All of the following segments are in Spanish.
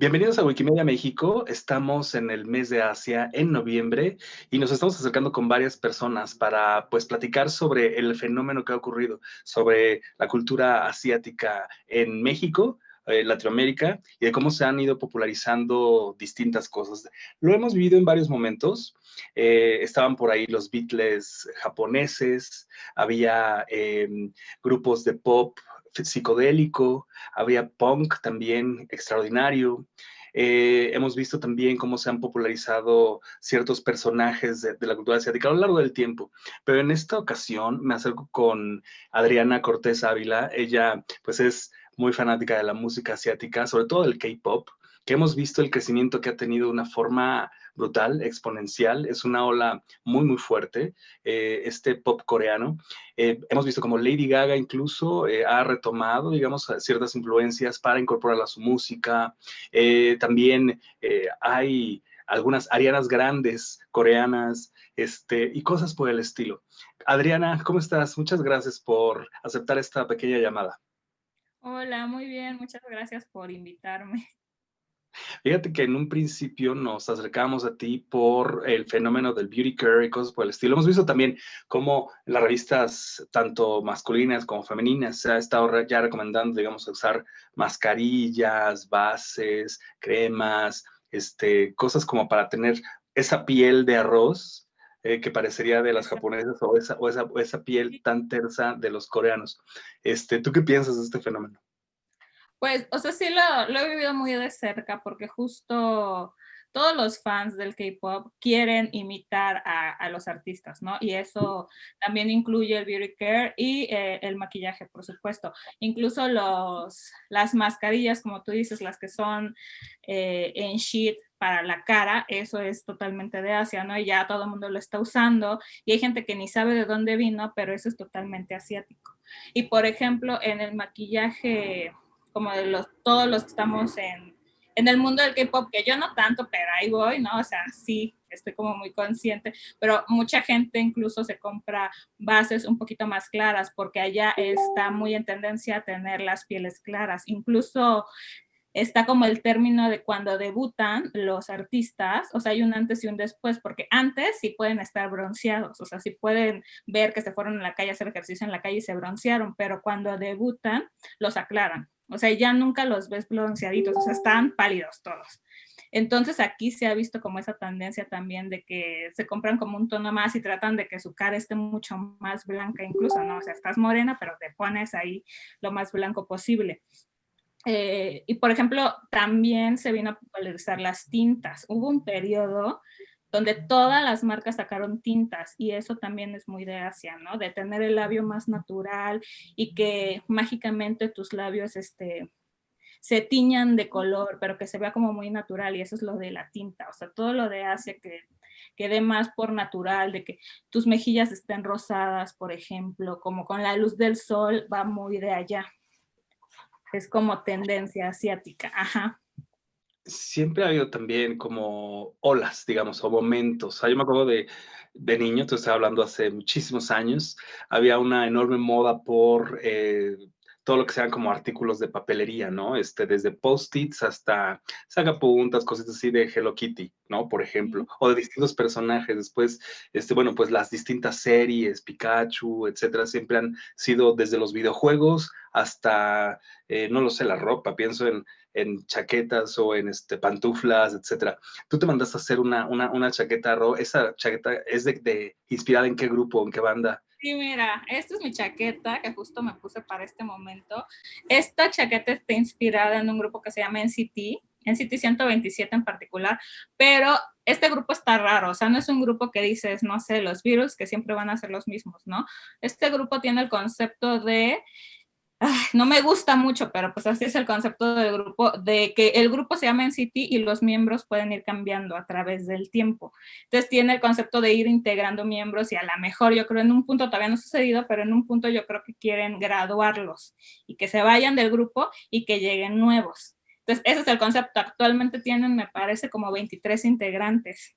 Bienvenidos a Wikimedia México. Estamos en el mes de Asia en noviembre y nos estamos acercando con varias personas para pues platicar sobre el fenómeno que ha ocurrido, sobre la cultura asiática en México, eh, Latinoamérica y de cómo se han ido popularizando distintas cosas. Lo hemos vivido en varios momentos. Eh, estaban por ahí los Beatles japoneses, había em, grupos de pop psicodélico, había punk también extraordinario. Eh, hemos visto también cómo se han popularizado ciertos personajes de, la cultura asiática a lo largo del tiempo. Pero en esta ocasión me acerco con Adriana Cortés Ávila. Ella pues es muy fanática de la música asiática, sobre todo del K-pop, que hemos visto el crecimiento que ha tenido de una forma brutal, exponencial, es una ola muy, muy fuerte, eh, este pop coreano. Eh, hemos visto como Lady Gaga incluso eh, ha retomado, digamos, ciertas influencias para incorporarla a su música. también hay algunas arianas grandes coreanas este, y cosas por el estilo. Adriana, ¿cómo estás? Muchas gracias por aceptar esta pequeña llamada. Hola, muy bien, muchas gracias por invitarme. Fíjate que en un principio nos acercamos a ti por el fenómeno del beauty care y cosas por el estilo. Hemos visto también cómo las revistas, tanto masculinas como femeninas, se ha estado ya recomendando, digamos, usar mascarillas, bases, cremas, este, cosas como para tener esa piel de arroz eh, que parecería de las japonesas o esa, o esa, esa piel tan tersa de los coreanos. Este, ¿Tú qué piensas de este fenómeno? Pues, o sea, sí lo, he vivido muy de cerca porque justo todos los fans del K-pop quieren imitar a, los artistas, ¿no? Y eso también incluye el beauty care y eh, el maquillaje, por supuesto. Incluso los, las mascarillas, como tú dices, las que son eh, en sheet para la cara, eso es totalmente de Asia, ¿no? Y ya todo el mundo lo está usando y hay gente que ni sabe de dónde vino, pero eso es totalmente asiático. Y por ejemplo, en el maquillaje como de los, todos los que estamos en, en el mundo del K-pop, que yo no tanto, pero ahí voy, ¿no? O sea, sí, estoy como muy consciente, pero mucha gente incluso se compra bases un poquito más claras porque allá está muy en tendencia a tener las pieles claras. Incluso está como el término de cuando debutan los artistas, o sea, hay un antes y un después, porque antes sí pueden estar bronceados, o sea, sí pueden ver que se fueron a la calle a hacer ejercicio en la calle y se broncearon, pero cuando debutan los aclaran. O sea, ya nunca los ves bronceaditos, o sea, están pálidos todos. Entonces aquí se ha visto como esa tendencia también de que se compran como un tono más y tratan de que su cara esté mucho más blanca incluso, ¿no? O sea, estás morena, pero te pones ahí lo más blanco posible. Eh, y por ejemplo, también se vino a popularizar las tintas. Hubo un periodo donde todas las marcas sacaron tintas y eso también es muy de Asia, ¿no? De tener el labio más natural y que mágicamente tus labios este, se tiñan de color, pero que se vea como muy natural y eso es lo de la tinta, o sea, todo lo de Asia que quede más por natural, de que tus mejillas estén rosadas, por ejemplo, como con la luz del sol, va muy de allá. Es como tendencia asiática, ajá siempre ha habido también como olas, digamos, o momentos. yo me acuerdo de, de niño, te estaba hablando hace muchísimos años, había una enorme moda por eh, todo lo que sean como artículos de papelería, ¿no? Este, desde post-its hasta sacapuntas, cosas así de Hello Kitty, ¿no? Por ejemplo, o de distintos personajes. Después, este, bueno, pues las distintas series, Pikachu, etcétera, siempre han sido desde los videojuegos hasta, eh, no lo sé, la ropa. Pienso en en chaquetas o en este, pantuflas, etcétera. Tú te mandaste a hacer una, una, una chaqueta, Ro. ¿Esa chaqueta es de, de, inspirada en qué grupo, en qué banda? Sí, mira, esta es mi chaqueta que justo me puse para este momento. Esta chaqueta está inspirada en un grupo que se llama NCT, NCT 127 en particular, pero este grupo está raro, o sea, no es un grupo que dices, no sé, los virus que siempre van a ser los mismos, ¿no? Este grupo tiene el concepto de no me gusta mucho, pero pues así es el concepto del grupo, de que el grupo se llama NCT y los miembros pueden ir cambiando a través del tiempo. Entonces tiene el concepto de ir integrando miembros y a lo mejor yo creo en un punto todavía no ha sucedido, pero en un punto yo creo que quieren graduarlos y que se vayan del grupo y que lleguen nuevos. Entonces ese es el concepto. Actualmente tienen, me parece, como 23 integrantes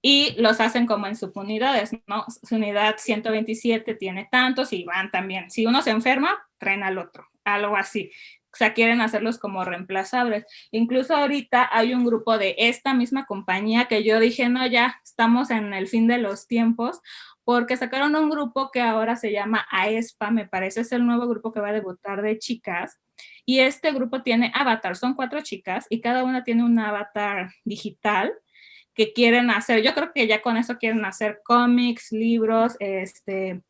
y los hacen como en subunidades, ¿no? Su unidad 127 tiene tantos y van también. Si uno se enferma, traen al otro, algo así. sea, quieren hacerlos como reemplazables. Incluso ahorita hay un grupo de esta misma compañía que yo dije, no, ya estamos en el fin de los tiempos, porque sacaron un grupo que ahora se llama AESPA, me parece es el nuevo grupo que va a debutar de chicas, y este grupo tiene avatar, son cuatro chicas y cada una tiene un avatar digital que quieren hacer, yo creo que ya con eso quieren hacer cómics, libros, este,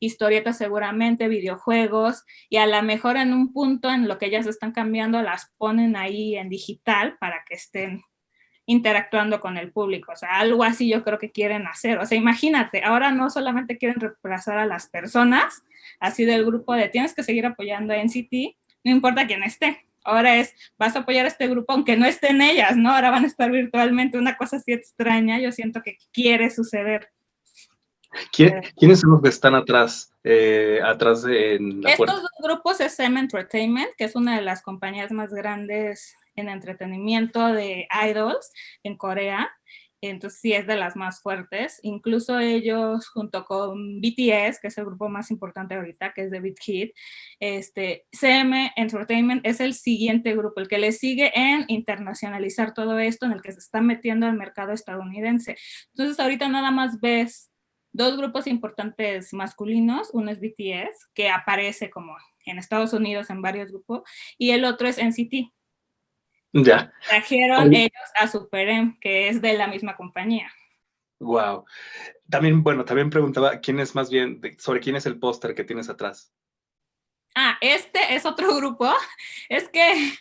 historietas seguramente, videojuegos, y a lo mejor en un punto en lo que ellas están cambiando las ponen ahí en digital para que estén interactuando con el público, o sea, algo así yo creo que quieren hacer, o sea, imagínate, ahora no solamente quieren reemplazar a las personas, así del grupo de tienes que seguir apoyando a NCT, no importa quién esté, ahora es, vas a apoyar a este grupo aunque no estén ellas, ¿no? Ahora van a estar virtualmente, una cosa así extraña, yo siento que quiere suceder. ¿Quiénes son los que están atrás, eh, atrás de la Estos dos grupos es SM Entertainment, que es una de las compañías más grandes en entretenimiento de idols en Corea entonces sí es de las más fuertes. Incluso ellos junto con BTS, que es el grupo más importante ahorita, que es de Big Hit, este, CM Entertainment es el siguiente grupo, el que le sigue en internacionalizar todo esto, en el que se está metiendo al mercado estadounidense. Entonces ahorita nada más ves dos grupos importantes masculinos, uno es BTS, que aparece como en Estados Unidos en varios grupos, y el otro es NCT, ya. Trajeron ellos a Super que es de la misma compañía. Wow. También, bueno, también preguntaba quién es más bien, sobre quién es el póster que tienes atrás. Ah, este es otro grupo. Es que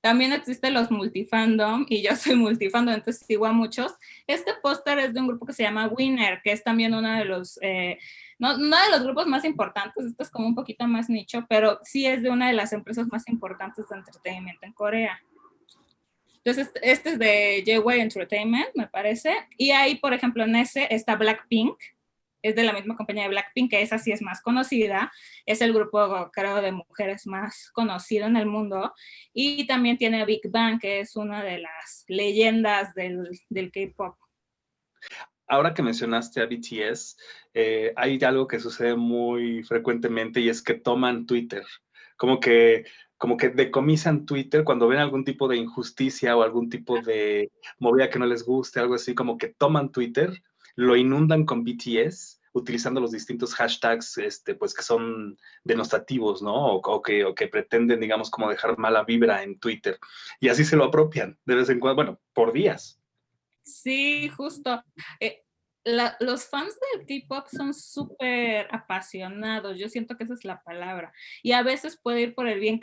también existen los multifandom y yo soy multifandom, entonces sigo a muchos. Este póster es de un grupo que se llama Winner, que es también uno de los, eh, no, no, de los grupos más importantes, esto es como un poquito más nicho, pero sí es de una de las empresas más importantes de entretenimiento en Corea. Entonces, este es de J-Way Entertainment, me parece. Y ahí, por ejemplo, en ese está Blackpink, es de la misma compañía de Blackpink, que esa sí es más conocida, es el grupo, creo, de mujeres más conocido en el mundo, y también tiene Big Bang, que es una de las leyendas del, del K-pop. Ahora que mencionaste a BTS, eh, hay algo que sucede muy frecuentemente y es que toman Twitter, como que como que decomisan Twitter cuando ven algún tipo de injusticia o algún tipo de movida que no les guste, algo así, como que toman Twitter, lo inundan con BTS, utilizando los distintos hashtags, este, pues que son denostativos, ¿no? O, que, o que pretenden, digamos, como dejar mala vibra en Twitter. Y así se lo apropian de vez en cuando, bueno, por días. Sí, justo. Eh, los fans del K-pop son súper apasionados, yo siento que esa es la palabra, y a veces puede ir por el, bien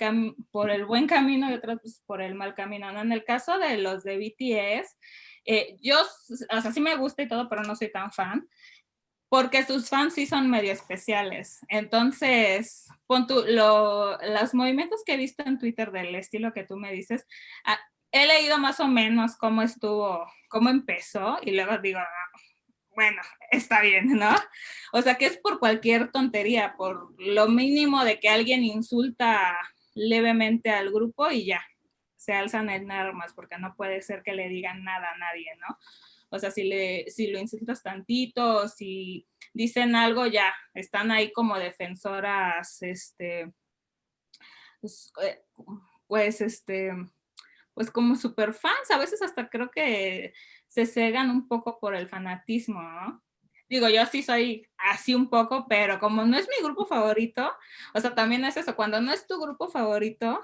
por el buen camino y otras por el mal camino. ¿no? En el caso de los de BTS, eh, yo, o sea, sí me gusta y todo, pero no soy tan fan, porque sus fans sí son medio especiales. Entonces, pon los movimientos que he visto en Twitter del estilo que tú me dices, ah, he leído más o menos cómo estuvo, cómo empezó, y luego digo, bueno, está bien, ¿no? O sea, que es por cualquier tontería, por lo mínimo de que alguien insulta levemente al grupo y ya, se alzan en armas, porque no puede ser que le digan nada a nadie, ¿no? O sea, si, le, si lo insultas tantito, si dicen algo, ya, están ahí como defensoras, este, pues, eh, pues este, pues como super fans, a veces hasta creo que se cegan un poco por el fanatismo, ¿no? Digo, yo sí soy así un poco, pero como no es mi grupo favorito, o sea, también es eso, cuando no es tu grupo favorito,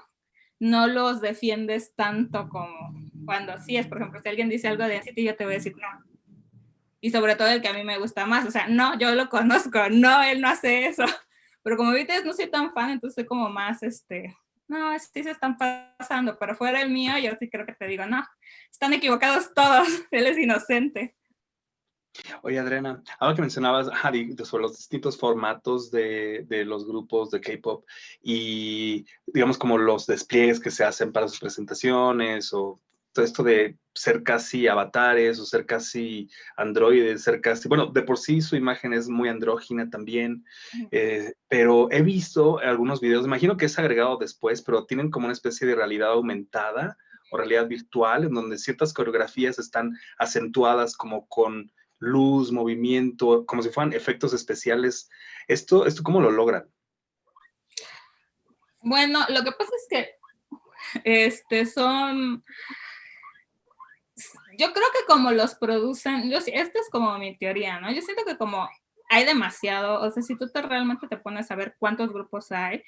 no los defiendes tanto como cuando sí es, por ejemplo, si alguien dice algo de NCT, yo te voy a decir no. Y sobre todo el que a mí me gusta más, o sea, no, yo lo conozco, no, él no hace eso. Pero como viste, no soy tan fan, entonces soy como más, este, no, sí se están pasando, pero fuera el mío, yo sí creo que te digo, no, están equivocados todos, él es inocente. Oye, Adriana, ahora que mencionabas sobre los distintos formatos de, de los grupos de K-pop y, digamos, como los despliegues que se hacen para sus presentaciones o todo esto de ser casi avatares o ser casi androides, ser casi, bueno, de por sí su imagen es muy andrógina también, eh, pero he visto algunos videos, imagino que es agregado después, pero tienen como una especie de realidad aumentada o realidad virtual, en donde ciertas coreografías están acentuadas como con luz, movimiento, como si fueran efectos especiales. ¿Esto, esto cómo lo logran? Bueno, lo que pasa es que este, son, yo creo que como los producen, yo, esta es como mi teoría, ¿no? Yo siento que como hay demasiado, o sea, si tú te realmente te pones a ver cuántos grupos hay,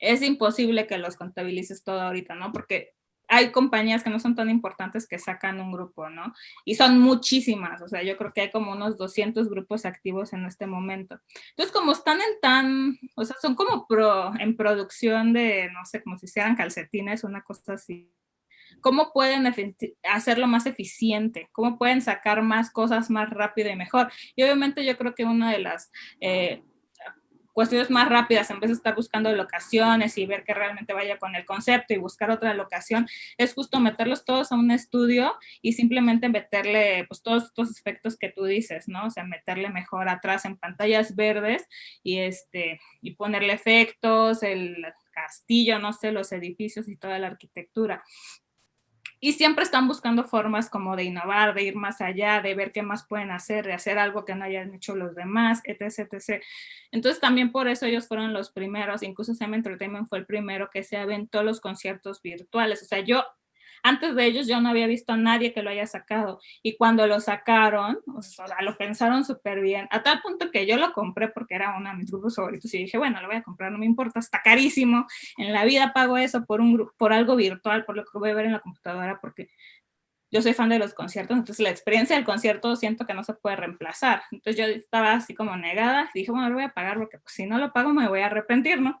es imposible que los contabilices todo ahorita, ¿no? Porque hay compañías que no son tan importantes que sacan un grupo, ¿no? Y son muchísimas, o sea, yo creo que hay como unos 200 grupos activos en este momento. Entonces, como están en tan, o sea, son como en producción de, no sé, como si hicieran calcetines, una cosa así. ¿Cómo pueden hacerlo más eficiente? ¿Cómo pueden sacar más cosas más rápido y mejor? Y obviamente yo creo que una de las eh, cuestiones más rápidas, en vez de estar buscando locaciones y ver que realmente vaya con el concepto y buscar otra locación, es justo meterlos todos a un estudio y simplemente meterle pues todos estos efectos que tú dices, ¿no? O sea, meterle mejor atrás en pantallas verdes y, este, y ponerle efectos, el castillo, no sé, los edificios y toda la arquitectura y siempre están buscando formas como de innovar, de ir más allá, de ver qué más pueden hacer, de hacer algo que no hayan hecho los demás, etc, etc. Entonces también por eso ellos fueron los primeros, incluso Sam Entertainment fue el primero que se aventó los conciertos virtuales. O sea, yo antes de ellos yo no había visto a nadie que lo haya sacado y cuando lo sacaron, o sea, lo pensaron súper bien, a tal punto que yo lo compré porque era uno de mis grupos favoritos y dije, bueno, lo voy a comprar, no me importa, está carísimo, en la vida pago eso por, un, por algo virtual, por lo que voy a ver en la computadora, porque yo soy fan de los conciertos, entonces la experiencia del concierto siento que no se puede reemplazar. Entonces yo estaba así como negada y dije, bueno, lo voy a pagar porque pues, si no lo pago me voy a arrepentir, ¿no?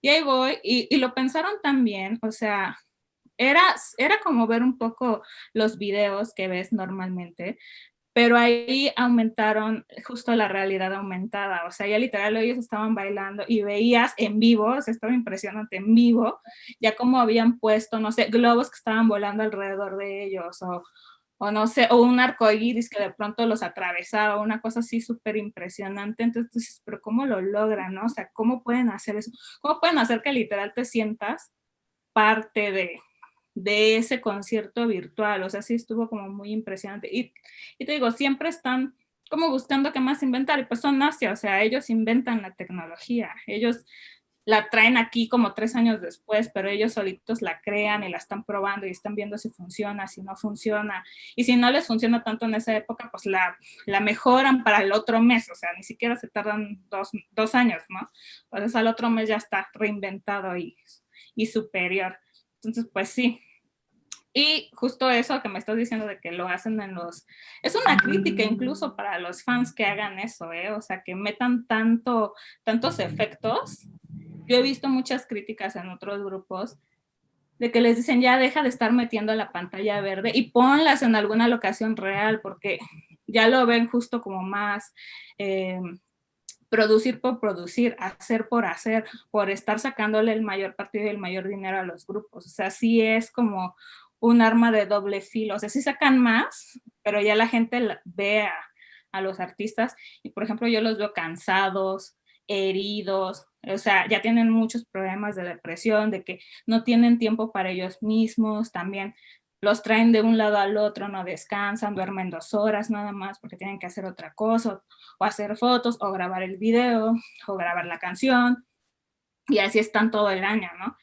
Y ahí voy, y, y lo pensaron también, o sea, era, era como ver un poco los videos que ves normalmente, pero ahí aumentaron justo la realidad aumentada, o sea, ya literal ellos estaban bailando y veías en vivo, o sea, estaba impresionante en vivo, ya como habían puesto, no sé, globos que estaban volando alrededor de ellos, o, o no sé, o un arco iris que de pronto los atravesaba, una cosa así súper impresionante, entonces dices, pero ¿cómo lo logran, no? O sea, ¿cómo pueden hacer eso? ¿Cómo pueden hacer que literal te sientas parte de, de ese concierto virtual, o sea, sí estuvo como muy impresionante. Y, y te digo, siempre están como buscando qué más inventar, y pues son Asia, o sea, ellos inventan la tecnología, ellos la traen aquí como tres años después, pero ellos solitos la crean y la están probando y están viendo si funciona, si no funciona. Y si no les funciona tanto en esa época, pues la, la mejoran para el otro mes, o sea, ni siquiera se tardan dos, dos años, ¿no? Entonces al otro mes ya está reinventado y, y superior. Entonces, pues sí. Y justo eso que me estás diciendo de que lo hacen en los... Es una crítica incluso para los fans que hagan eso, ¿eh? O sea, que metan tanto, tantos efectos. Yo he visto muchas críticas en otros grupos de que les dicen ya deja de estar metiendo la pantalla verde y ponlas en alguna locación real porque ya lo ven justo como más... Eh, producir por producir, hacer por hacer, por estar sacándole el mayor partido y el mayor dinero a los grupos. O sea, sí es como un arma de doble filo. O sea, sí sacan más, pero ya la gente ve a, los artistas y, por ejemplo, yo los veo cansados, heridos, o sea, ya tienen muchos problemas de depresión, de que no tienen tiempo para ellos mismos, también los traen de un lado al otro, no descansan, duermen dos horas nada más porque tienen que hacer otra cosa, o hacer fotos, o grabar el video, o grabar la canción, y así están todo el año, ¿no?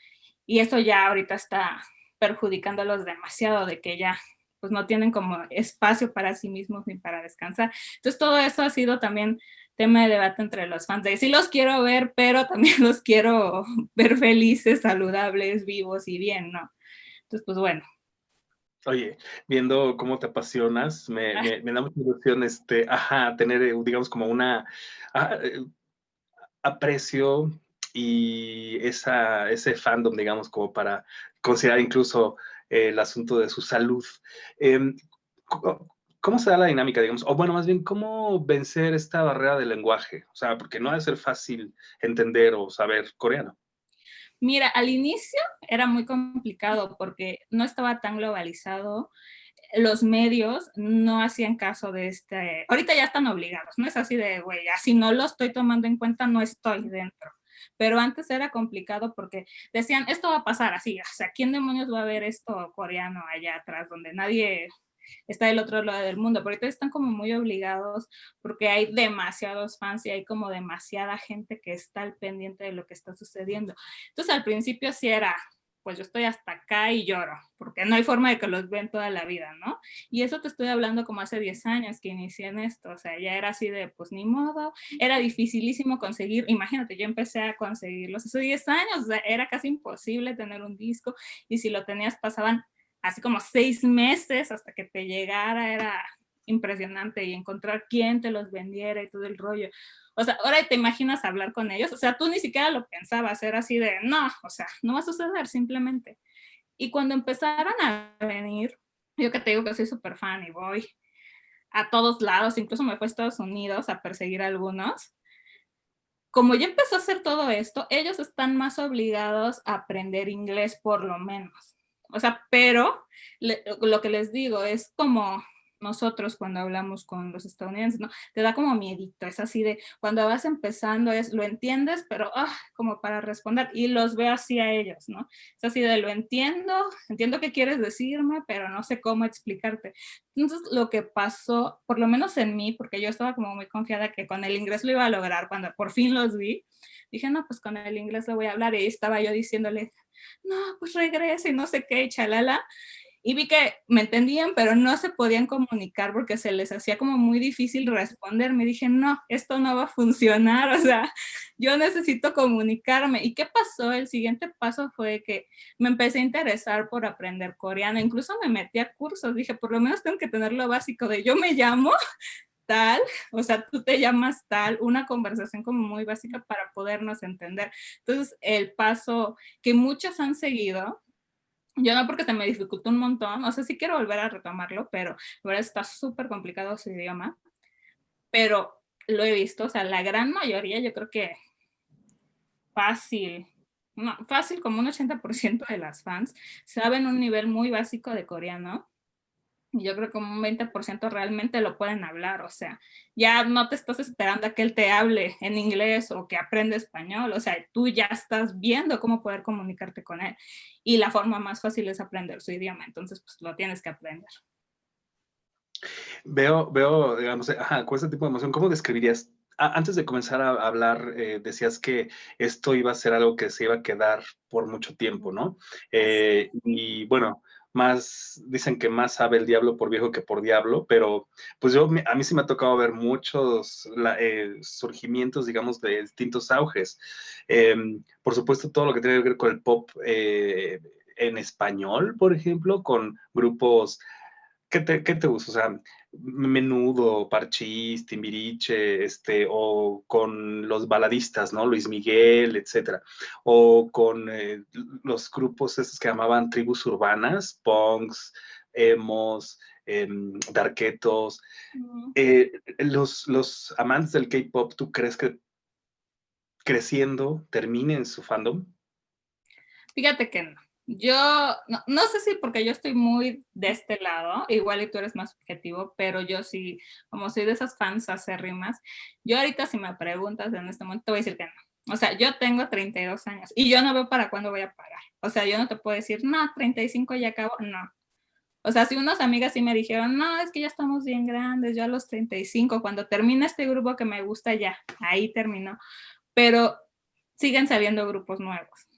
Y eso ya ahorita está perjudicándolos demasiado de que ya pues no tienen como espacio para sí mismos ni para descansar. Entonces todo eso ha sido también tema de debate entre los fans, de sí los quiero ver, pero también los quiero ver felices, saludables, vivos y bien, ¿no? Entonces, pues bueno, Oye, viendo cómo te apasionas, me, da mucha ilusión este, ajá, tener, eh, digamos, como una ah, eh, aprecio y esa, ese fandom, digamos, como para considerar incluso el asunto de su salud. Em, ¿Cómo se da la dinámica, digamos? O bueno, más bien, ¿cómo vencer esta barrera del lenguaje? O sea, porque no debe ser fácil entender o saber coreano. Mira, al inicio era muy complicado porque no estaba tan globalizado, los medios no hacían caso de este, ahorita ya están obligados, no es así de, güey, así no lo estoy tomando en cuenta, no estoy dentro. Pero antes era complicado porque decían, esto va a pasar así, o sea, ¿quién demonios va a ver esto coreano allá atrás donde nadie está del otro lado del mundo, pero ahorita están como muy obligados porque hay demasiados fans y hay como demasiada gente que está al pendiente de lo que está sucediendo. Entonces al principio sí era pues yo estoy hasta acá y lloro, porque no hay forma de que los ven toda la vida, ¿no? Y eso te estoy hablando como hace 10 años que inicié en esto, o sea, ya era así de, pues ni modo, era dificilísimo conseguir, imagínate, yo empecé a conseguirlos hace 10 años, o era casi imposible tener un disco, y si lo tenías pasaban así como seis meses hasta que te llegara, era impresionante, y encontrar quién te los vendiera y todo el rollo. O sea, ahora te imaginas hablar con ellos, o sea, tú ni siquiera lo pensabas, era así de, no, o sea, no va a suceder simplemente. Y cuando empezaron a venir, yo que te digo que soy súper fan y voy a todos lados, incluso me fue a Estados Unidos a perseguir a algunos, como ya empezó a hacer todo esto, ellos están más obligados a aprender inglés por lo menos. O sea, pero lo que les digo es como nosotros cuando hablamos con los estadounidenses, ¿no? Te da como miedito, es así de, cuando vas empezando es, lo entiendes, pero ah, como para responder, y los veo así a ellos, ¿no? Es así de, lo entiendo, entiendo qué quieres decirme, pero no sé cómo explicarte. Entonces, lo que pasó, por lo menos en mí, porque yo estaba como muy confiada que con el inglés lo iba a lograr, cuando por fin los vi, dije, no, pues con el inglés lo voy a hablar, y estaba yo diciéndole, no, pues regrese y no sé qué, chalala, y vi que me entendían, pero no se podían comunicar porque se les hacía como muy difícil responder. Me dije, no, esto no va a funcionar, o sea, yo necesito comunicarme. ¿Y qué pasó? El siguiente paso fue que me empecé a interesar por aprender coreano, incluso me metí a cursos, dije, por lo menos tengo que tener lo básico de yo me llamo tal, o sea, tú te llamas tal, una conversación como muy básica para podernos entender. Entonces, el paso que muchos han seguido, yo no porque se me dificultó un montón, o sea, sí quiero volver a retomarlo, pero ahora está súper complicado su idioma, pero lo he visto, o sea, la gran mayoría, yo creo que fácil, no, fácil como un 80% de las fans saben un nivel muy básico de coreano, yo creo que un 20% realmente lo pueden hablar, o sea, ya no te estás esperando a que él te hable en inglés o que aprenda español, o sea, tú ya estás viendo cómo poder comunicarte con él y la forma más fácil es aprender su idioma, entonces pues lo tienes que aprender. Veo, veo, digamos, ajá, con este tipo de emoción, ¿cómo describirías? Antes de comenzar a hablar, eh, decías que esto iba a ser algo que se iba a quedar por mucho tiempo, ¿no? Eh, y bueno, más, dicen que más sabe el diablo por viejo que por diablo, pero pues yo, a mí sí me ha tocado ver muchos eh, surgimientos, digamos, de distintos auges. Em, por supuesto, todo lo que tiene que ver con el pop eh, en español, por ejemplo, con grupos, ¿qué te, qué te gusta? O sea, Menudo, Parchís, Timbiriche, este, o con los baladistas, ¿no? Luis Miguel, etcétera. O con eh, los grupos esos que llamaban tribus urbanas, punks, emos, em, darquetos. Eh, los, los amantes del K-pop, ¿tú crees que creciendo terminen su fandom? Fíjate que no. Yo, no, sé si porque yo estoy muy de este lado, igual y tú eres más objetivo, pero yo sí, como soy de esas fans acérrimas, yo ahorita si me preguntas en este momento te voy a decir que no. O sea, yo tengo 32 años y yo no veo para cuándo voy a pagar. O sea, yo no te puedo decir, no, 35 ya acabo, no. O sea, si unas amigas sí me dijeron, no, es que ya estamos bien grandes, yo a los 35, cuando termine este grupo que me gusta ya, ahí terminó. Pero siguen saliendo grupos nuevos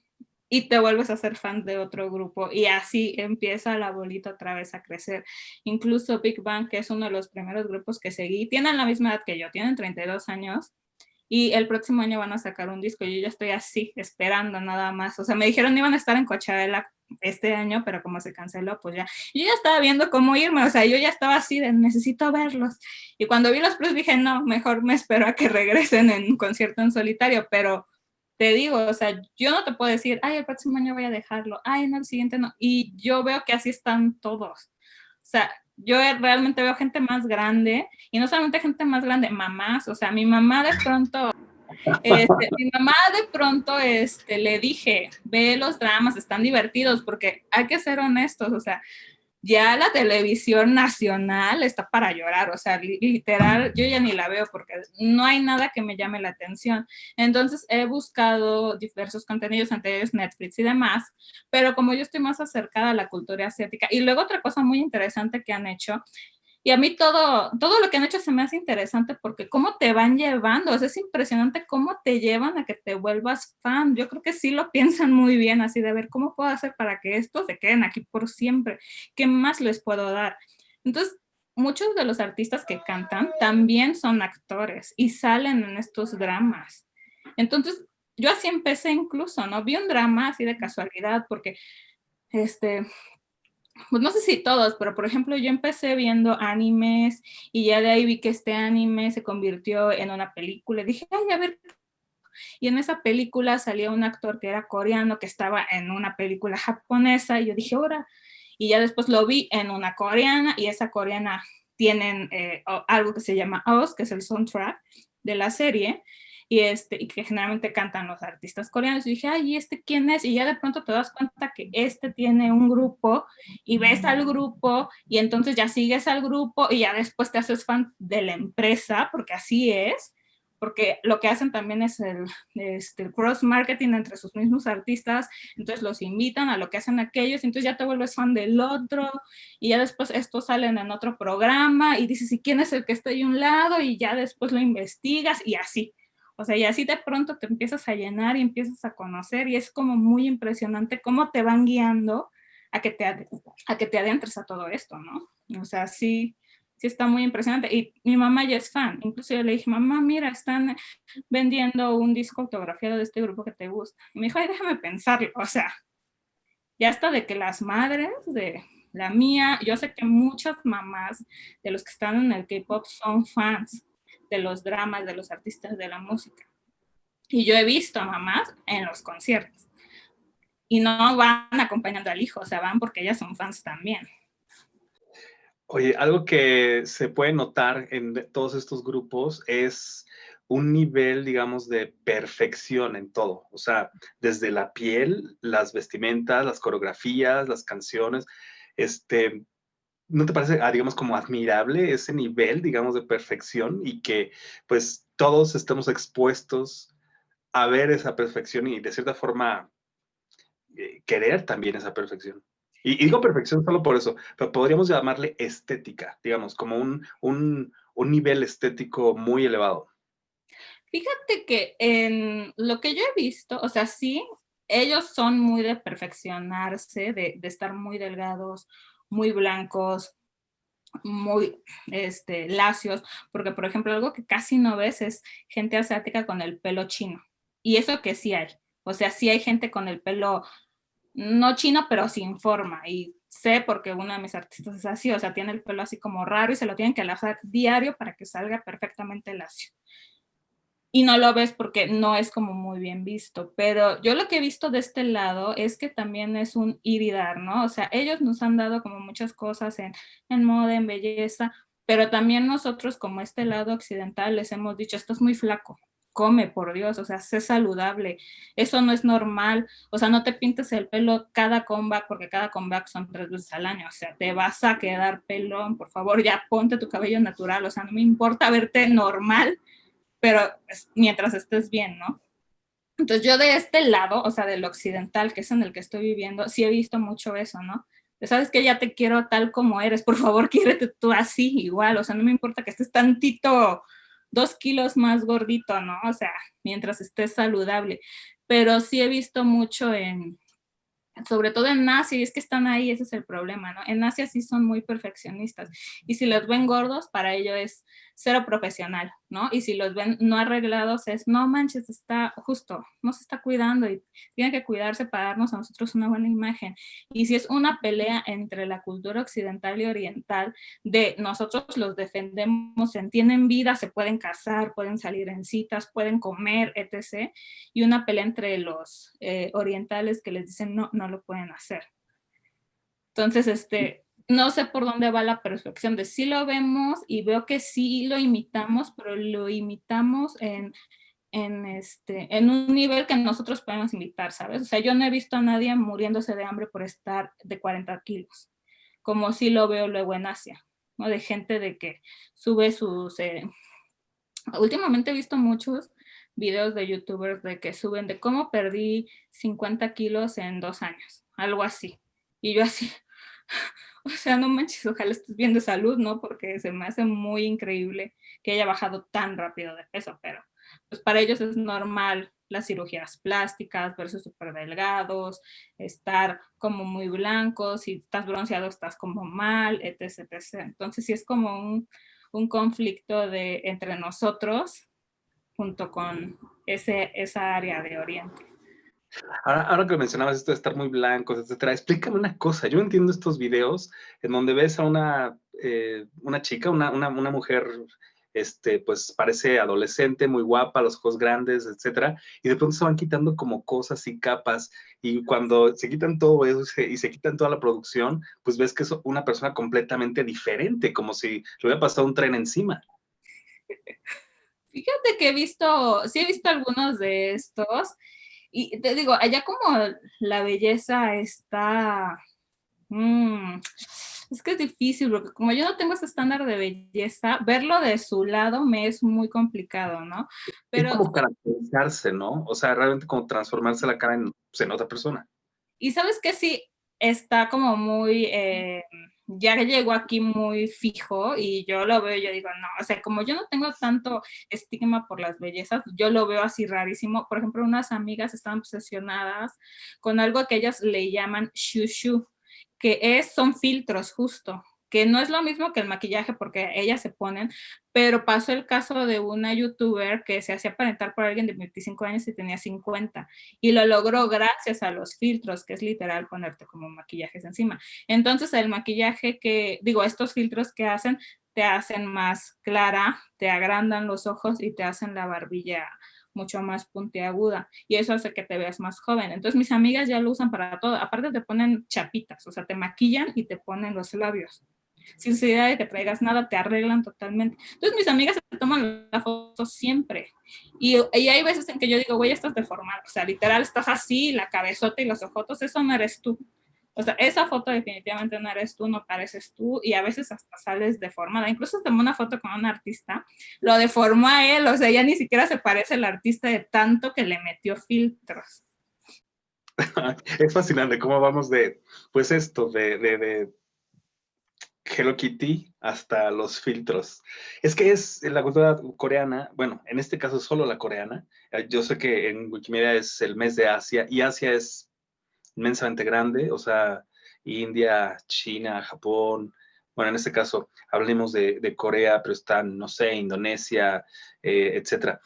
y te vuelves a ser fan de otro grupo y así empieza la bolita otra vez a crecer. Incluso Big Bang, que es uno de los primeros grupos que seguí, tienen la misma edad que yo, tienen 32 años y el próximo año van a sacar un disco. Yo ya estoy así, esperando nada más. O sea, me dijeron iban a estar en Coachella este año, pero como se canceló, pues ya. Yo ya estaba viendo cómo irme, o sea, yo ya estaba así de necesito verlos. Y cuando vi los plus dije, no, mejor me espero a que regresen en un concierto en solitario, pero te digo, o sea, yo no te puedo decir, ay, el próximo año voy a dejarlo, ay, no, el siguiente no. Y yo veo que así están todos. O sea, yo realmente veo gente más grande, y no solamente gente más grande, mamás, o sea, mi mamá de pronto, este, mi mamá de pronto este, le dije, ve los dramas, están divertidos, porque hay que ser honestos, o sea, ya la televisión nacional está para llorar, o sea, literal, yo ya ni la veo porque no hay nada que me llame la atención. Entonces he buscado diversos contenidos anteriores, Netflix y demás, pero como yo estoy más acercada a la cultura asiática, y luego otra cosa muy interesante que han hecho, Y a mí todo, todo lo que han hecho se me hace interesante porque cómo te van llevando, es impresionante cómo te llevan a que te vuelvas fan. Yo creo que sí lo piensan muy bien, así de ver cómo puedo hacer para que estos se queden aquí por siempre, qué más les puedo dar. Entonces, muchos de los artistas que cantan también son actores y salen en estos dramas. Entonces, yo así empecé incluso, ¿no? Vi un drama así de casualidad porque, este, pues no sé si todos, pero por ejemplo yo empecé viendo animes y ya de ahí vi que este anime se convirtió en una película. Dije, ay, a ver. Y en esa película salía un actor que era coreano, que estaba en una película japonesa, y yo dije, ahora. Y ya después lo vi en una coreana, y esa coreana tienen eh, algo que se llama OS, que es el soundtrack de la serie, y, este, y que generalmente cantan los artistas coreanos. Y dije, ay, ¿y este quién es? Y ya de pronto te das cuenta que este tiene un grupo y ves al grupo y entonces ya sigues al grupo y ya después te haces fan de la empresa, porque así es porque lo que hacen también es el, este, cross marketing entre sus mismos artistas, entonces los invitan a lo que hacen aquellos, entonces ya te vuelves fan del otro, y ya después estos salen en otro programa, y dices, ¿y quién es el que está ahí a un lado? Y ya después lo investigas, y así. O sea, y así de pronto te empiezas a llenar y empiezas a conocer y es como muy impresionante cómo te van guiando a que te, a que te adentres a todo esto, ¿no? O sea, sí, sí está muy impresionante. Y mi mamá ya es fan. Incluso yo le dije, mamá, mira, están vendiendo un disco autografiado de este grupo que te gusta. Y me dijo, ay, déjame pensarlo. O sea, ya hasta de que las madres de la mía, yo sé que muchas mamás de los que están en el K-pop son fans de los dramas, de los artistas de la música. Y yo he visto a mamás en los conciertos. Y no van acompañando al hijo, o sea, van porque ellas son fans también. Oye, algo que se puede notar en todos estos grupos es un nivel, digamos, de perfección en todo. O sea, desde la piel, las vestimentas, las coreografías, las canciones, este, ¿no te parece, ah, digamos, como admirable ese nivel, digamos, de perfección y que pues todos estemos expuestos a ver esa perfección y de cierta forma eh, querer también esa perfección? Y, digo perfección solo por eso, pero podríamos llamarle estética, digamos, como un, un, un nivel estético muy elevado. Fíjate que en lo que yo he visto, o sea, sí, ellos son muy de perfeccionarse, de, de estar muy delgados, muy blancos, muy este, lacios, porque por ejemplo algo que casi no ves es gente asiática con el pelo chino, y eso que sí hay, o sea, sí hay gente con el pelo no chino, pero sin forma, y sé porque uno de mis artistas es así, o sea, tiene el pelo así como raro y se lo tienen que lavar diario para que salga perfectamente lacio y no lo ves porque no es como muy bien visto, pero yo lo que he visto de este lado es que también es un ir y ¿no? O sea, ellos nos han dado como muchas cosas en, en moda, en belleza, pero también nosotros como este lado occidental les hemos dicho, esto es muy flaco, come, por Dios, o sea, sé saludable, eso no es normal, o sea, no te pintes el pelo cada comeback, porque cada comeback son tres veces al año, o sea, te vas a quedar pelón, por favor, ya ponte tu cabello natural, o sea, no me importa verte normal, pero mientras estés bien, ¿no? Entonces yo de este lado, o sea, del occidental, que es en el que estoy viviendo, sí he visto mucho eso, ¿no? Sabes que ya te quiero tal como eres, por favor, quiérete tú así, igual, o sea, no me importa que estés tantito, dos kilos más gordito, ¿no? O sea, mientras estés saludable. Pero sí he visto mucho en, sobre todo en Asia, y es que están ahí, ese es el problema, ¿no? En Asia sí son muy perfeccionistas, y si los ven gordos, para ello es cero profesional, ¿no? Y si los ven no arreglados, es, no manches, está justo, no se está cuidando y tiene que cuidarse para darnos a nosotros una buena imagen. Y si es una pelea entre la cultura occidental y oriental, de nosotros los defendemos, tienen vida, se pueden casar, pueden salir en citas, pueden comer, etc. Y una pelea entre los eh, orientales que les dicen, no, no lo pueden hacer. Entonces, este, no sé por dónde va la perfección de sí lo vemos y veo que sí lo imitamos, pero lo imitamos en, en, este, en un nivel que nosotros podemos imitar, ¿sabes? O sea, yo no he visto a nadie muriéndose de hambre por estar de 40 kilos, como sí lo veo luego en Asia, ¿no? De gente de que sube sus... Eh, últimamente he visto muchos videos de youtubers de que suben de cómo perdí 50 kilos en dos años, algo así. Y yo así, o sea, no manches, ojalá estés bien de salud, ¿no? Porque se me hace muy increíble que haya bajado tan rápido de peso, pero pues para ellos es normal las cirugías plásticas, verse súper delgados, estar como muy blancos, si estás bronceado estás como mal, etc. etc. Entonces sí es como un, un conflicto de, entre nosotros junto con ese, esa área de Oriente. Ahora, ahora, que mencionabas esto de estar muy blancos, etcétera, explícame una cosa. Yo entiendo estos videos en donde ves a una, eh, una chica, una, una, una, mujer este, pues parece adolescente, muy guapa, los ojos grandes, etcétera, y de pronto se van quitando como cosas y capas, y cuando se quitan todo eso y se quitan toda la producción, pues ves que es una persona completamente diferente, como si le hubiera pasado un tren encima. Fíjate que he visto, sí he visto algunos de estos, y te digo, allá como la belleza está... Mmm, es que es difícil, porque como yo no tengo ese estándar de belleza, verlo de su lado me es muy complicado, ¿no? Pero, es como caracterizarse, ¿no? O sea, realmente como transformarse la cara en, pues, otra persona. Y sabes que sí, está como muy, eh, ya llegó aquí muy fijo y yo lo veo, yo digo, no, o sea, como yo no tengo tanto estigma por las bellezas, yo lo veo así rarísimo. Por ejemplo, unas amigas están obsesionadas con algo que ellas le llaman shushu, que es, son filtros justo, que no es lo mismo que el maquillaje porque ellas se ponen, pero pasó el caso de una youtuber que se hacía aparentar por alguien de 25 años y tenía 50 y lo logró gracias a los filtros, que es literal ponerte como maquillajes encima. Entonces el maquillaje que, digo, estos filtros que hacen, te hacen más clara, te agrandan los ojos y te hacen la barbilla mucho más puntiaguda y eso hace que te veas más joven. Entonces mis amigas ya lo usan para todo. Aparte te ponen chapitas, o sea, te maquillan y te ponen los labios. Sin necesidad de que traigas nada, te arreglan totalmente. Entonces mis amigas se toman la foto siempre. Y, y hay veces en que yo digo, güey, estás deformado. O sea, literal, estás así, la cabezota y los ojotos, eso no eres tú. O sea, esa foto definitivamente no eres tú, no pareces tú y a veces hasta sales deformada. Incluso tomó una foto con un artista, lo deformó a él, o sea, ya ni siquiera se parece el artista de tanto que le metió filtros. es fascinante cómo vamos de, pues esto, de, de, de Hello Kitty hasta los filtros. Es que es la cultura coreana, bueno, en este caso solo la coreana. Yo sé que en Wikimedia es el mes de Asia y Asia es inmensamente grande, o sea, India, China, Japón, bueno, en este caso hablemos de, Corea, pero están, no sé, Indonesia, eh, etcétera.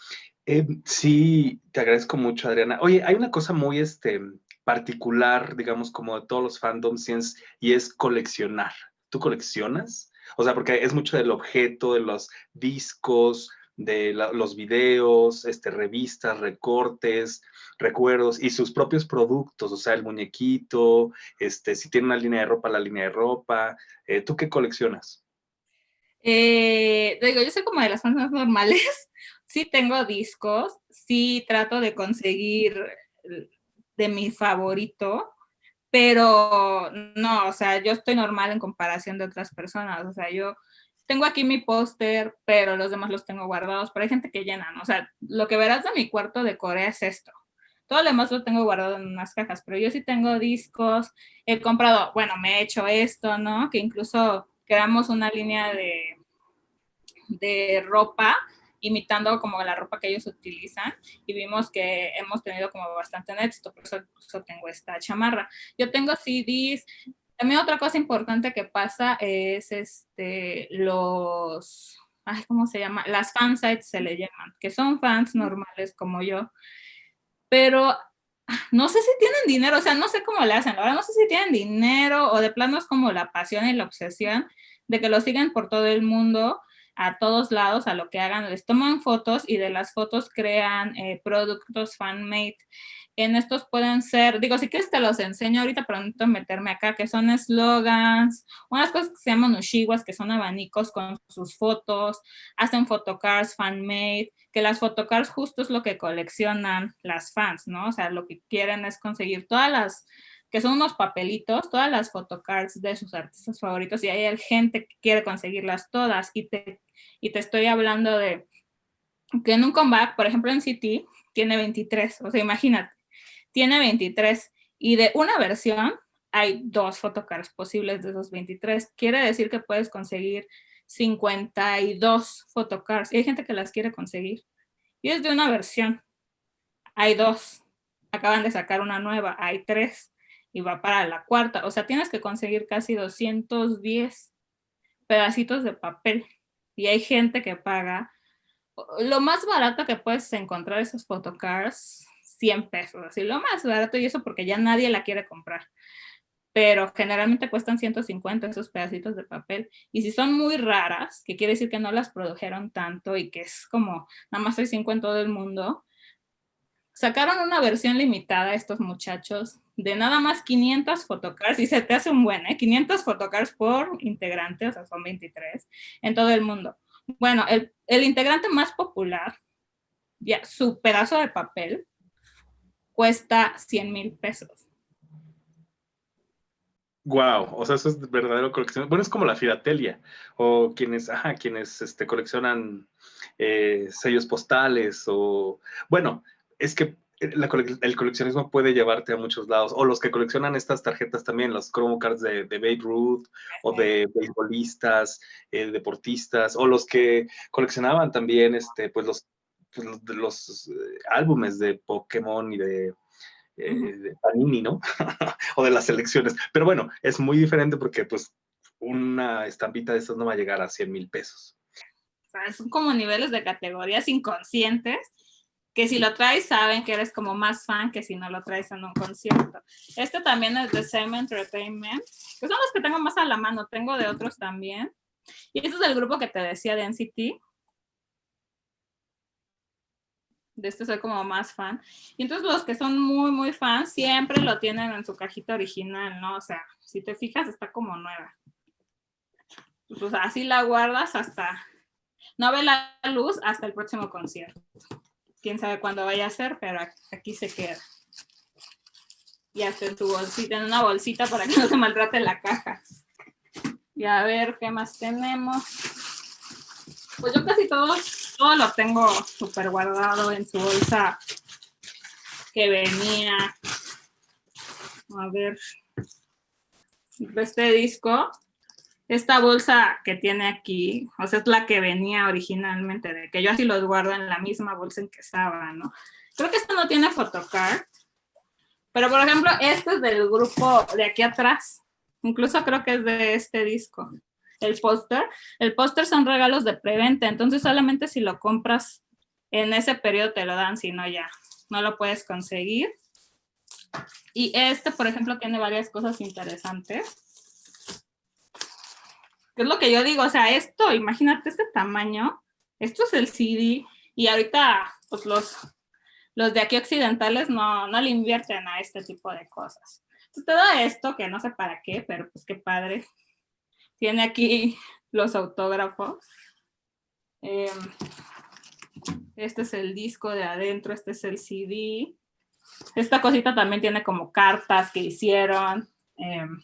Eh, sí, te agradezco mucho, Adriana. Oye, hay una cosa muy este, particular, digamos, como de todos los fandoms, y es coleccionar. ¿Tú coleccionas? O sea, porque es mucho del objeto, de los discos, de los videos, este, revistas, recortes, recuerdos y sus propios productos, o sea, el muñequito, este, si tiene una línea de ropa, la línea de ropa. Eh, ¿Tú qué coleccionas? Eh, digo, yo soy como de las personas normales. Sí tengo discos, sí trato de conseguir de mi favorito, pero no, o sea, yo estoy normal en comparación de otras personas. O sea, yo tengo aquí mi póster, pero los demás los tengo guardados, pero hay gente que llena, ¿no? O sea, lo que verás de mi cuarto de Corea es esto. Todo lo demás lo tengo guardado en unas cajas, pero yo sí tengo discos, he comprado, bueno, me he hecho esto, ¿no? Que incluso creamos una línea de, de ropa imitando como la ropa que ellos utilizan y vimos que hemos tenido como bastante éxito, por eso, por eso tengo esta chamarra. Yo tengo CDs, también otra cosa importante que pasa es este, los, ay, ¿cómo se llama? Las fansites se le llaman, que son fans normales como yo, pero no sé si tienen dinero, o sea, no sé cómo le hacen, ahora no sé si tienen dinero o de plano es como la pasión y la obsesión de que lo siguen por todo el mundo, a todos lados, a lo que hagan, les toman fotos y de las fotos crean eh, productos fan-made en estos pueden ser, digo, si quieres te los enseño ahorita, pero necesito meterme acá, que son eslogans, unas cosas que se llaman ushiwas, que son abanicos con sus fotos, hacen photocards fan-made, que las photocards justo es lo que coleccionan las fans, ¿no? O sea, lo que quieren es conseguir todas las, que son unos papelitos, todas las photocards de sus artistas favoritos, y hay gente que quiere conseguirlas todas, y te, y te estoy hablando de que en un comeback, por ejemplo en City, tiene 23, o sea, imagínate, tiene 23 y de una versión hay dos photocards posibles de esos 23. Quiere decir que puedes conseguir 52 photocards. Y hay gente que las quiere conseguir. Y es de una versión. Hay dos. Acaban de sacar una nueva. Hay tres. Y va para la cuarta. O sea, tienes que conseguir casi 210 pedacitos de papel. Y hay gente que paga. Lo más barato que puedes encontrar esos photocards, 100 pesos. Así, lo más barato. Y eso porque ya nadie la quiere comprar pero generalmente cuestan 150 esos pedacitos de papel. Y si son muy raras, que quiere decir que no las produjeron tanto y que es como nada más hay 5 en todo el mundo, sacaron una versión limitada estos muchachos de nada más 500 photocards, y se te hace un buen, ¿eh? 500 photocards por integrante, o sea, son 23, en todo el mundo. Bueno, el, el integrante más popular, ya su pedazo de papel, cuesta 100 mil pesos. Wow, o sea, eso es verdadero colección. Bueno, es como la filatelia, o quienes, ajá, quienes este, coleccionan eh, sellos postales, o bueno, es que el coleccionismo puede llevarte a muchos lados, o los que coleccionan estas tarjetas también, los Chrome cards de, de Babe Ruth, o de beisbolistas, eh, deportistas, o los que coleccionaban también, este, pues los, pues, los, los eh, álbumes de Pokémon y de eh, de Panini, ¿no? o de las elecciones. Pero bueno, es muy diferente porque pues una estampita de estas no va a llegar a 100 mil pesos. O sea, son como niveles de categorías inconscientes que si lo traes saben que eres como más fan que si no lo traes en un concierto. Este también es de Same Entertainment, que son los que tengo más a la mano, tengo de otros también. Y este es el grupo que te decía de NCT, de este soy como más fan. Y entonces los que son muy, muy fans siempre lo tienen en su cajita original, ¿no? O sea, si te fijas está como nueva. Pues así la guardas hasta, no ve la luz hasta el próximo concierto. Quién sabe cuándo vaya a ser, pero aquí se queda. Y hasta en tu bolsita, en una bolsita para que no se maltrate la caja. Y a ver, ¿qué más tenemos? Pues yo casi todos todo lo tengo súper guardado en su bolsa que venía. A ver, este disco, esta bolsa que tiene aquí, o sea, es la que venía originalmente, de que yo así los guardo en la misma bolsa en que estaba, ¿no? Creo que esto no tiene photocard, pero por ejemplo, este es del grupo de aquí atrás, incluso creo que es de este disco el póster. El póster son regalos de preventa, entonces solamente si lo compras en ese periodo te lo dan, si no ya no lo puedes conseguir. Y este, por ejemplo, tiene varias cosas interesantes. ¿Qué es lo que yo digo? O sea, esto, imagínate este tamaño. Esto es el CD y ahorita pues los, los de aquí occidentales no, no le invierten a este tipo de cosas. Entonces te da esto, que no sé para qué, pero pues qué padre. Tiene aquí los autógrafos. Em, este es el disco de adentro, este es el CD. Esta cosita también tiene como cartas que hicieron. Em,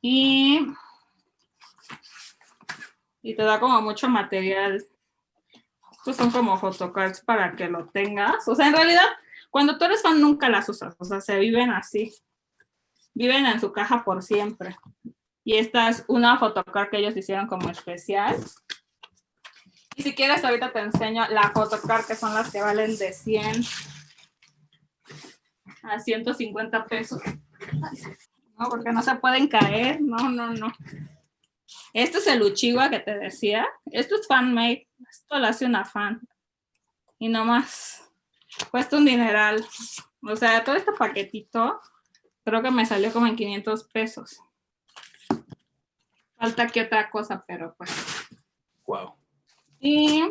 y, y te da como mucho material. Estos son como photocards para que lo tengas. O sea, en realidad, cuando tú eres fan nunca las usas. O sea, se viven así viven en su caja por siempre. Y esta es una photocard que ellos hicieron como especial. Y si quieres, ahorita te enseño la photocard, que son las que valen de 100 a 150 pesos. No, porque no se pueden caer. No, no, no. Este es el Uchiwa que te decía. Esto es fan-made. Esto lo hace una fan. Y nomás cuesta un dineral. O sea, todo este paquetito Creo que me salió como en 500 pesos. Falta aquí otra cosa, pero pues. Wow. Y,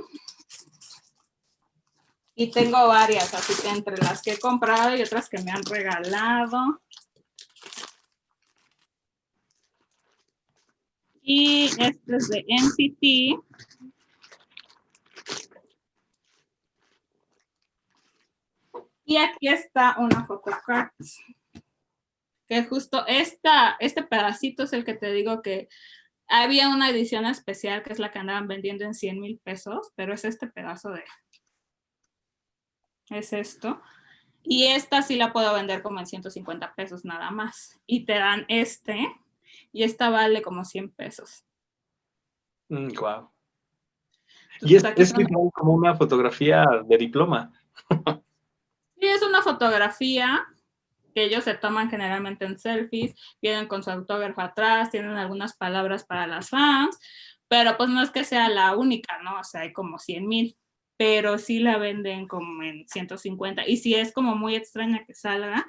y tengo varias, así que entre las que he comprado y otras que me han regalado. Y este es de NCT. Y aquí está una photocard que justo esta, este pedacito es el que te digo que había una edición especial que es la que andaban vendiendo en 100 mil pesos, pero es este pedazo de... Es esto. Y esta sí la puedo vender como en 150 pesos nada más. Y te dan este, y esta vale como 100 pesos. wow. Mm, y es, es como una fotografía de diploma. sí, es una fotografía que ellos se toman generalmente en selfies, vienen con su autógrafo atrás, tienen algunas palabras para las fans, pero pues no es que sea la única, ¿no? O sea, hay como 100 mil, pero sí la venden como en 150. Y si es como muy extraña que salga,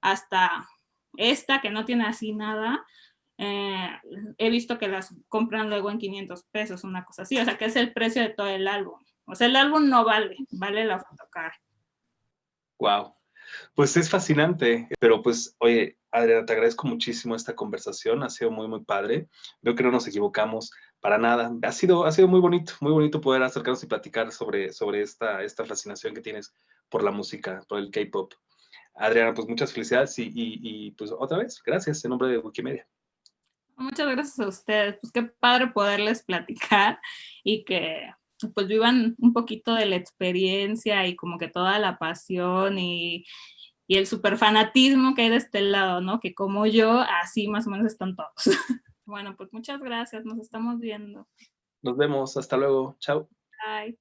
hasta esta que no tiene así nada, eh, he visto que las compran luego en 500 pesos, una cosa así, o sea que es el precio de todo el álbum. O sea, el álbum no vale, vale la fotocar. Wow. Pues es fascinante, pero pues, oye, Adriana, te agradezco muchísimo esta conversación, ha sido muy, muy padre. Veo que no nos equivocamos para nada. Ha sido, ha sido muy bonito, muy bonito poder acercarnos y platicar sobre, sobre esta, esta fascinación que tienes por la música, por el K-pop. Adriana, pues muchas felicidades y, y, pues otra vez, gracias en nombre de Wikimedia. Muchas gracias a ustedes, pues qué padre poderles platicar y que pues vivan un poquito de la experiencia y como que toda la pasión y, y el super fanatismo que hay de este lado, ¿no? Que como yo, así más o menos están todos. bueno, pues muchas gracias, nos estamos viendo. Nos vemos, hasta luego, chao. Bye.